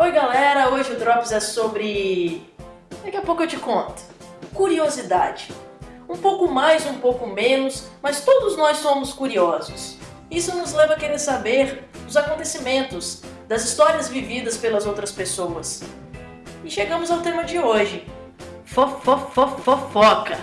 Oi galera, hoje o Drops é sobre... Daqui a pouco eu te conto. Curiosidade. Um pouco mais, um pouco menos, mas todos nós somos curiosos. Isso nos leva a querer saber dos acontecimentos, das histórias vividas pelas outras pessoas. E chegamos ao tema de hoje. Fofofofofoca.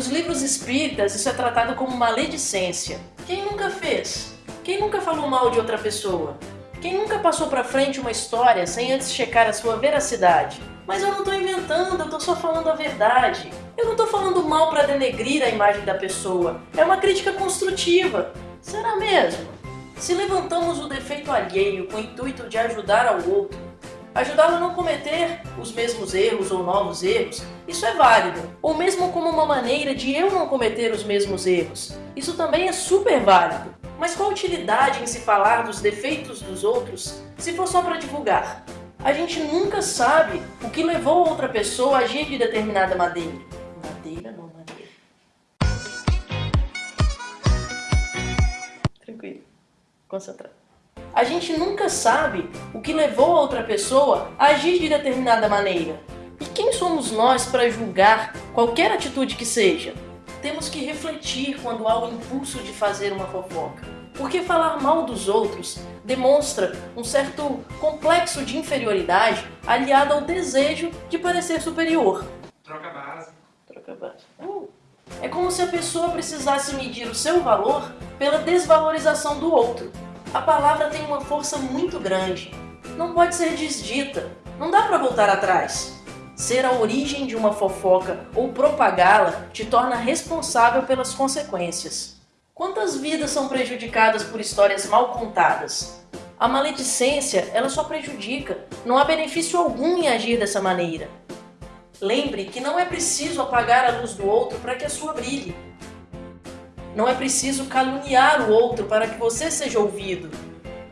Nos livros espíritas, isso é tratado como maledicência. Quem nunca fez? Quem nunca falou mal de outra pessoa? Quem nunca passou pra frente uma história sem antes checar a sua veracidade? Mas eu não tô inventando, eu tô só falando a verdade. Eu não tô falando mal pra denegrir a imagem da pessoa. É uma crítica construtiva. Será mesmo? Se levantamos o defeito alheio com o intuito de ajudar ao outro, ajudá-lo a não cometer os mesmos erros ou novos erros, isso é válido. Ou mesmo como uma maneira de eu não cometer os mesmos erros, isso também é super válido. Mas qual a utilidade em se falar dos defeitos dos outros se for só para divulgar? A gente nunca sabe o que levou outra pessoa a agir de determinada maneira. Madeira não, madeira. Tranquilo. Concentrado. A gente nunca sabe o que levou a outra pessoa a agir de determinada maneira. E quem somos nós para julgar qualquer atitude que seja? Temos que refletir quando há o impulso de fazer uma fofoca. Porque falar mal dos outros demonstra um certo complexo de inferioridade aliado ao desejo de parecer superior. Troca a base. Troca base. Uh. É como se a pessoa precisasse medir o seu valor pela desvalorização do outro. A palavra tem uma força muito grande. Não pode ser desdita. Não dá para voltar atrás. Ser a origem de uma fofoca ou propagá-la te torna responsável pelas consequências. Quantas vidas são prejudicadas por histórias mal contadas? A maledicência, ela só prejudica, não há benefício algum em agir dessa maneira. Lembre que não é preciso apagar a luz do outro para que a sua brilhe. Não é preciso caluniar o outro para que você seja ouvido.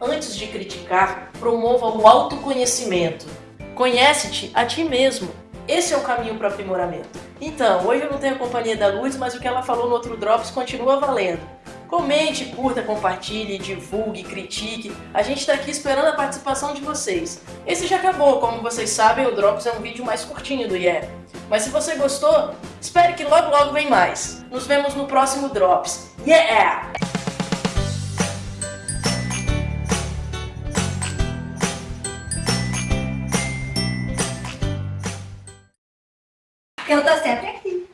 Antes de criticar, promova o autoconhecimento. Conhece-te a ti mesmo. Esse é o caminho para o aprimoramento. Então, hoje eu não tenho a companhia da Luz, mas o que ela falou no outro Drops continua valendo. Comente, curta, compartilhe, divulgue, critique. A gente está aqui esperando a participação de vocês. Esse já acabou, como vocês sabem, o Drops é um vídeo mais curtinho do Yeah. Mas se você gostou, espere que logo logo vem mais. Nos vemos no próximo Drops. Yeah! Eu tô sempre aqui.